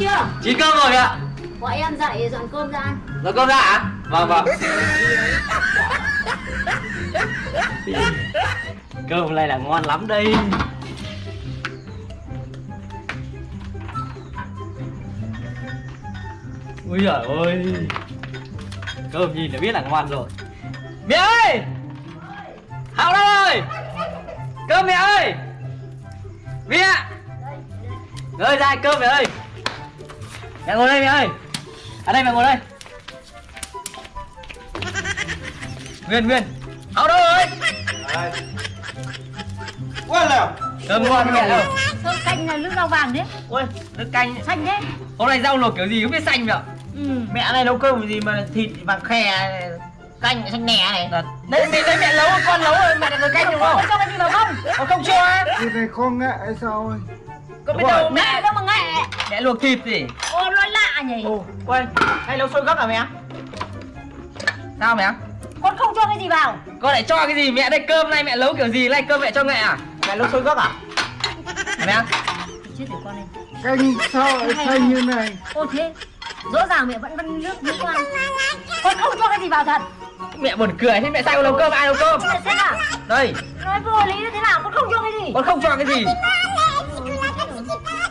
chưa? Chín cơm rồi ạ. Gọi em dậy dọn cơm ra ăn. Rồi cơm ra ạ? Vâng vâng. Cơm này là ngon lắm đây. Ui giời ơi. Cơm nhìn đã biết là ngon rồi. Mẹ ơi! Hảo đâu ơi! Cơm mẹ ơi! Mẹ! Ơi ra cơm mẹ ơi Mẹ ngồi đây mẹ ơi. Ở đây mẹ ngồi đây. Nguyên Nguyên. Hảo đâu ơi Quá nào Cơm ngon mẹ đâu Cơm canh là nước rau vàng đấy. Ôi nước canh Xanh đấy. Hôm nay rau luộc kiểu gì không biết xanh mẹ Ừ. Mẹ này nấu cơm gì mà thịt vàng khe Canh xanh nè này. Đấy thì đấy mẹ nấu con nấu rồi mẹ nấu canh đúng không? Cho gì vào không Có không cho á Cái này nghệ hay sao ơi? Có biết rồi. đâu Mẹ. Mẹ đâu mà nghệ Mẹ luộc thịt gì nhỉ Ồ, quên. Hay nấu sôi gấc à mẹ? Sao mẹ? Con không cho cái gì vào. Con lại cho cái gì? Mẹ đây cơm này mẹ nấu kiểu gì? Này cơm mẹ cho nghệ à? Mẹ nấu sôi gấc à? Mẹ. Chết con này Canh sao lại xanh như này? Ô thế Rõ ràng mẹ vẫn vẫn nước nước ăn Con không cho cái gì vào thật. Mẹ buồn cười thế mẹ sao con nấu cơm ai nấu cơm? Mẹ xem à Đây. Nói vô lý như thế nào con không cho cái gì. Con không cho cái gì.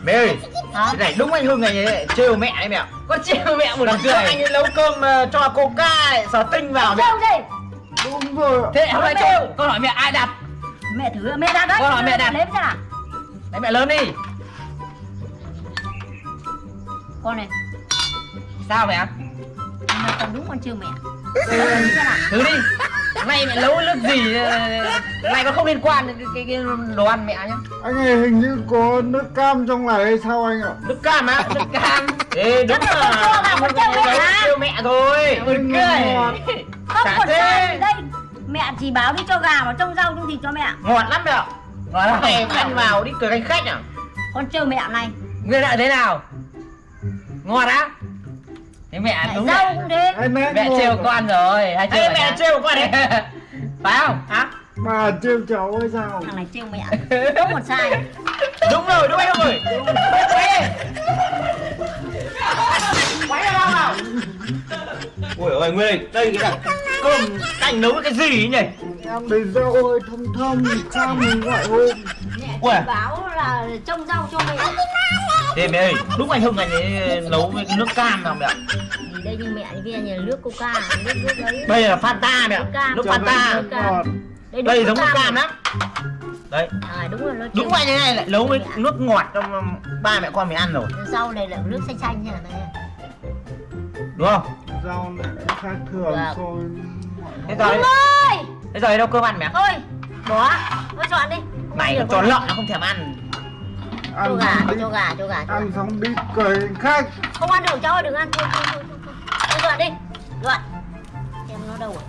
Mẹ ơi Hả? Này đúng anh Hưng này này, trêu mẹ đấy mẹ. Con trêu mẹ buồn Lần cười anh ấy nấu cơm ờ, cho coca sờ tinh vào mẹ. Gì? Đúng rồi. Thế hôm nay trêu. Con hỏi mẹ ai đặt? Mẹ thử mẹ đặt đấy. Con hỏi mẹ đặt. Lấy xem nào? Đấy mẹ lớn đi. Con này. Sao mẹ? Mẹ còn đúng con trêu mẹ. Nào? Thứ đi Nay mẹ nấu nước gì ờ, Này con không liên quan đến cái, cái, cái đồ ăn mẹ nhá? Anh ơi hình như có nước cam trong này hay sao anh ạ? Nước cam á? Nước cam. Ê đúng là Hưng này mẹ mẹ thôi. Buồn cười. Không còn thế. đây? Mẹ chỉ báo đi cho gà vào trong rau trong thịt cho mẹ. Ngọt lắm mẹ ạ. Nói là Này ăn vào đi cười canh khách à Con trêu mẹ này. Nguyên lại thế nào? Ngon á Thế mẹ đúng mẹ, cũng thế Anh mẹ trêu con rồi hay trêu mẹ trêu con đấy Phải không? Hả? Bà trêu cháu hay sao? Thằng này trêu mẹ. Không một sai. Đúng rồi đúng anh ơi Quay Quay ra đâu nào Ui ơi Nguyên Đây cái là cơm canh nấu cái gì ấy nhỉ? Em để rau ơi thơm thơm sao mình gọi hôm chỉ báo là trông rau cho mẹ Thế mẹ ơi Đúng anh Hưng này ấy nấu với nước cam nào mẹ ạ? Thì đây như mẹ kia nhà nước coca Nước nước đấy. Đây là Fanta mẹ ạ Nước Cho Fanta. Đây, Đây giống nước cam lắm. Đấy. À đúng rồi nó Đúng như này lại nấu với nước ngọt trong ba mẹ con mình ăn rồi. Rau này là nước xanh xanh này Đúng không? Rau này khác thường với mọi Thế rồi. Thế giờ đi đâu cơm ăn mẹ? Thôi Bỏ. Thôi chọn đi. Này cho đâu. lợn nó không thèm ăn. Cho Ăn gà xong đi đi cho gà cho gà cho gà. Ăn xong đi cười khách. Không ăn được cháu ơi, đừng ăn thôi thôi thôi thôi. Thôi dọn đi. Dọn Em nó đâu rồi